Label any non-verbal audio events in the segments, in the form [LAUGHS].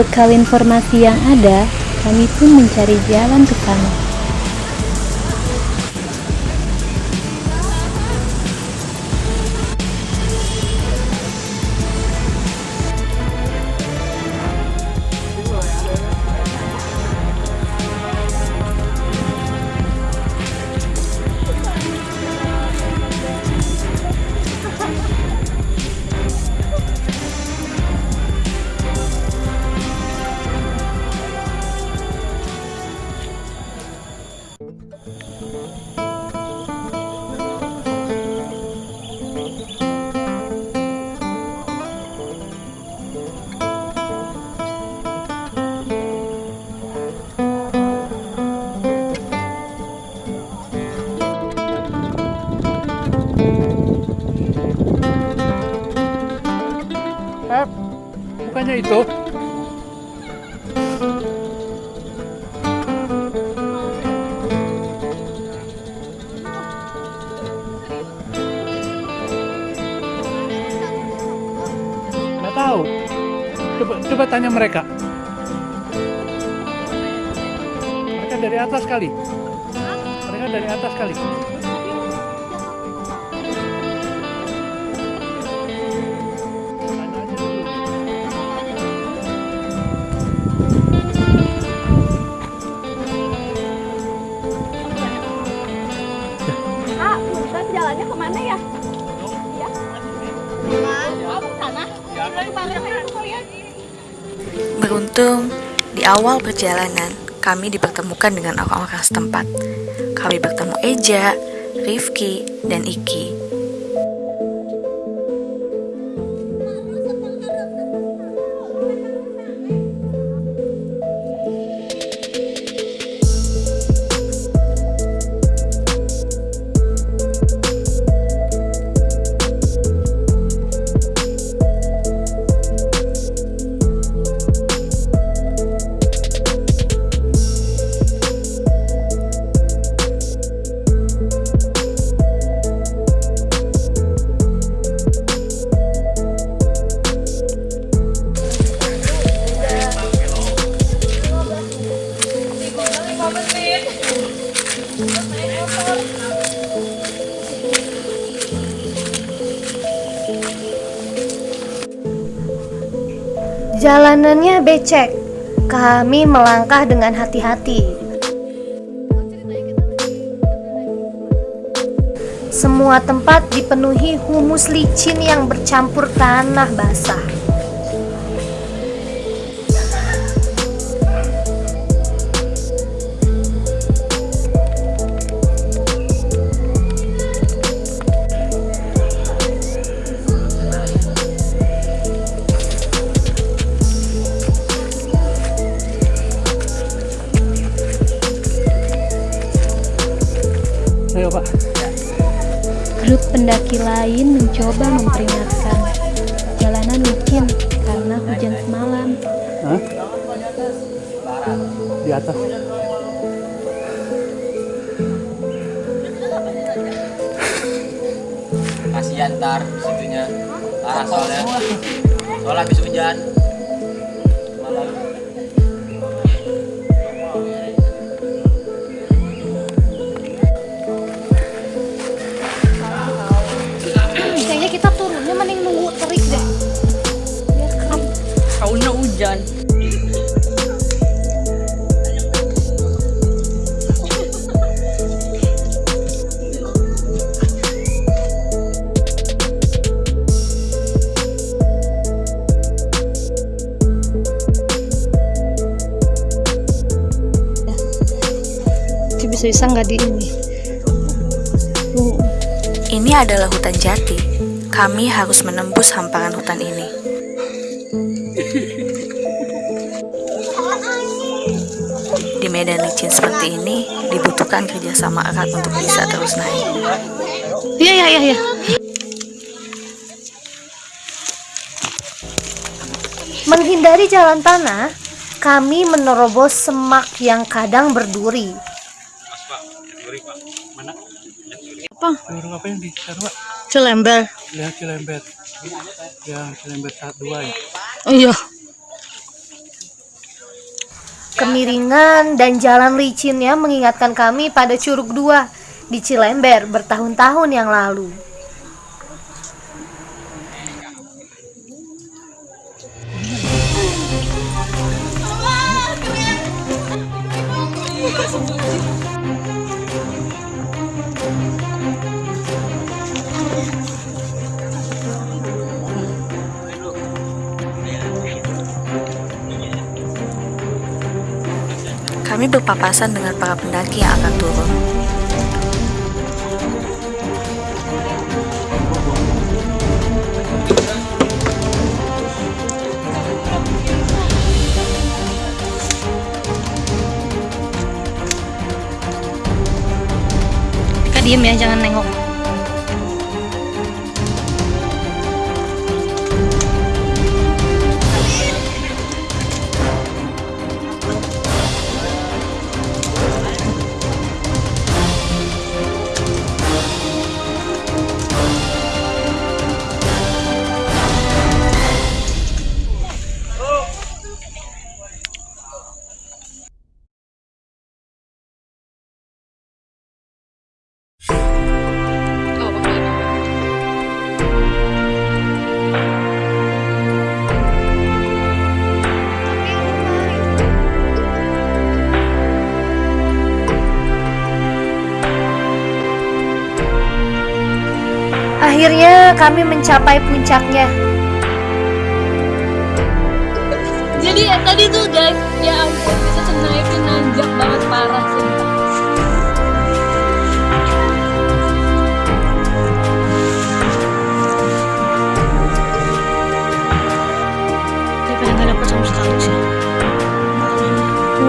Berbekal informasi yang ada, kami pun mencari jalan ke sana. Bukannya itu? Nggak tahu. Coba, coba tanya mereka. Mereka dari atas kali. Mereka dari atas kali. Jalannya ke mana ya? Ya. Oh, kalian? Beruntung, di awal perjalanan kami dipertemukan dengan orang-orang setempat. Kami bertemu Eja, Rifki, dan Iki. Jalanannya becek. Kami melangkah dengan hati-hati. Semua tempat dipenuhi humus licin yang bercampur tanah basah. Pendaki lain mencoba memperingatkan. Jalanan licin karena hujan semalam. Hah? Di atas. kasihan ntar situnya parah soalnya soalnya habis hujan Itu bisa-bisa nggak di ini. Ini adalah hutan jati. Kami harus menembus hamparan hutan ini. Medan licin seperti ini, dibutuhkan kerjasama erat untuk bisa terus naik. Iya, iya, iya, iya. Menghindari jalan tanah, kami menerobos semak yang kadang berduri. Mana? Apa? Burung apa yang di sana Pak? Celember. Lihat Cilembet. Yang Cilembet satu dua ya. Oh iya. Kemiringan dan jalan licinnya mengingatkan kami pada Curug Dua di Cilember bertahun-tahun yang lalu. Kami berpapasan dengan para pendaki yang akan turun. Diem ya, jangan nengok. Akhirnya kami mencapai puncaknya. Jadi ya, tadi tuh guys, ya ampun bisa naiknya nanjak banget parah sumpah. Daripada nggak dapet sama sekali sih.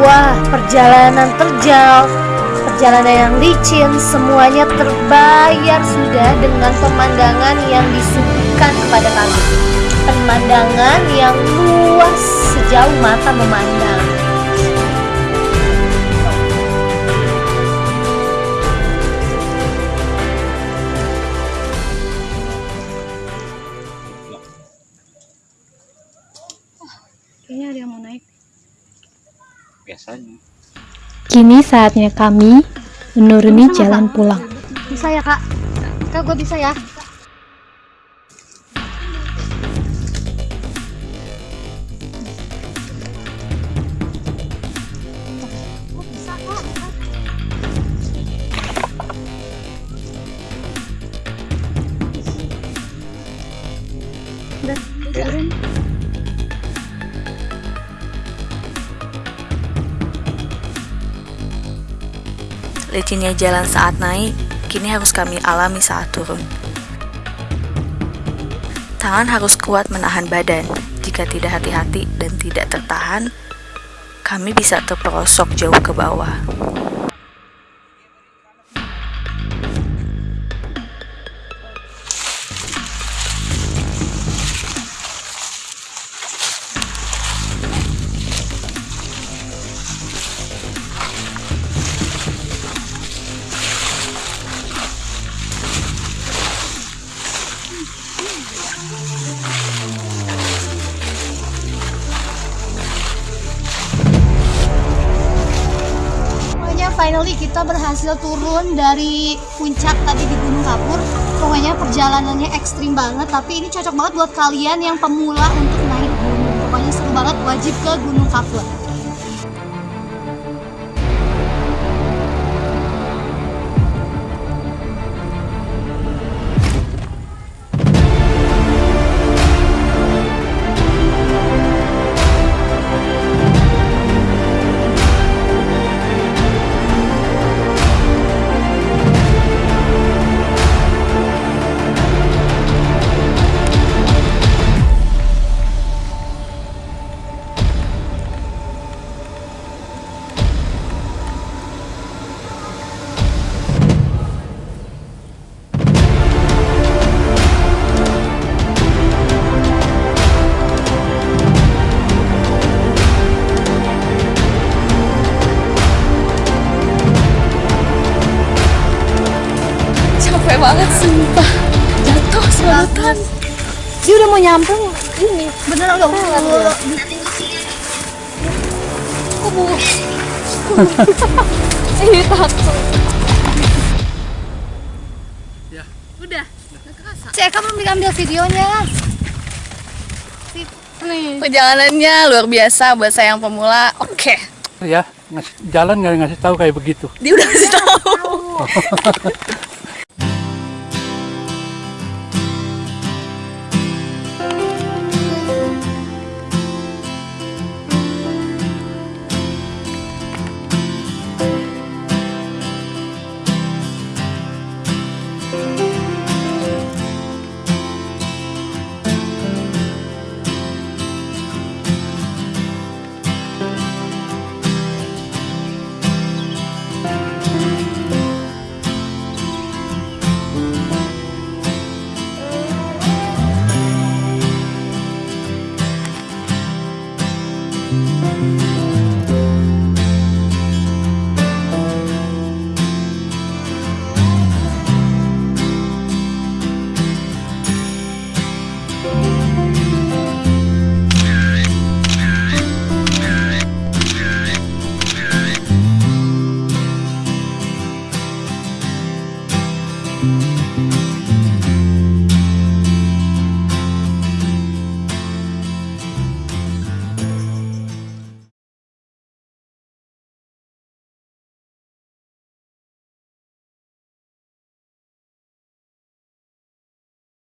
Wah, perjalanan terjal, perjalanan yang licin, semuanya terbayar sudah dengan pemandangan yang disuguhkan kepada kami. Pemandangan yang luas sejauh mata memandang. Kayaknya ada yang mau naik. Biasanya. Kini saatnya kami menuruni jalan pulang. Bisa ya kak? Kak gue bisa ya? Licinnya jalan saat naik, kini harus kami alami saat turun. Tangan harus kuat menahan badan. Jika tidak hati-hati dan tidak tertahan, kami bisa terperosok jauh ke bawah. Kita berhasil turun dari puncak tadi di Gunung Kapur. Pokoknya perjalanannya ekstrim banget, tapi ini cocok banget buat kalian yang pemula untuk naik gunung. Pokoknya seru banget, wajib ke Gunung Kapur. Dia udah mau nyampe ini. Beneran udah udah. bu. Ih takut. Ya. Udah. Eka belum diambil videonya. Nih. Perjalanannya luar biasa buat saya yang pemula. Oke. Ya, ngasih jalan nggak ngasih tahu kayak begitu. Dia udah kasih tahu. [LAUGHS]